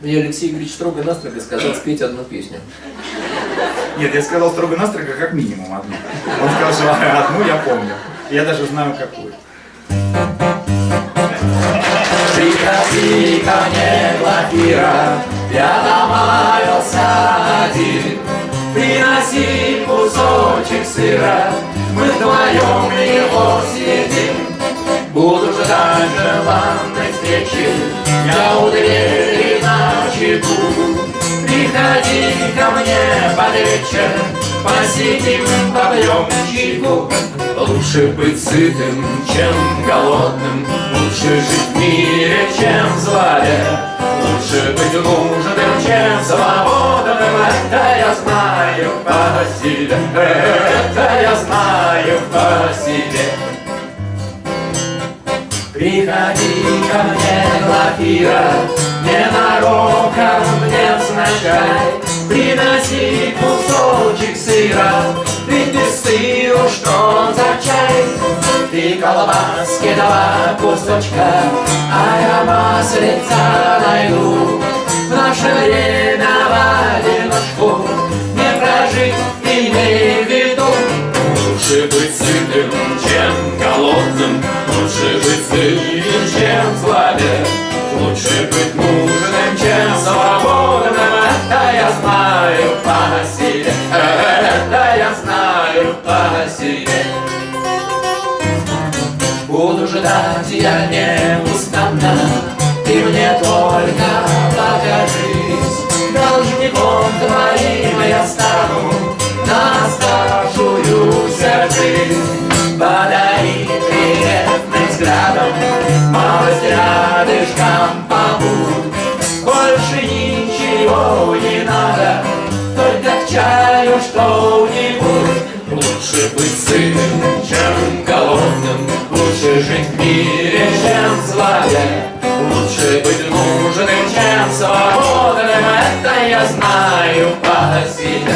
Мне Алексей Игоревич строго-настрого сказал спеть одну песню. Нет, я сказал строго-настрого как минимум одну. Он сказал, что одну я помню. Я даже знаю какую. Приходи ко мне, Глафира, я домаялся один. Приноси кусочек сыра, мы вдвоем его съедим. Буду ждать желанной встречи, я у двери Приходи ко мне под вечер, посидим, попьем чайку. Лучше быть сытым, чем голодным, лучше жить в мире, чем в злове. Лучше быть нужным, чем свободным, это я знаю по себе, это я знаю по себе. Приходи ко мне, Глафира, ненароком не взначай. Приноси кусочек сыра, ведь без сыра что за чай? Ты колбаски два кусочка, а я маслица найду. В наше время в одиночку не прожить, имей в виду. Лучше быть сытым, чем голодным, Лучше быть сытым, знаю по себе. Буду ждать я неустанно, Ты мне только покажись. Должником твоим я стану На оставшуюся жизнь. Подари приветным взглядом, Малость рядышком побудь. Больше ничего не надо, Только к чаю что-нибудь. Быть сытым, чем голодным, Лучше жить в мире, чем в злове. Лучше быть нужным, чем свободным, Это я знаю по себе,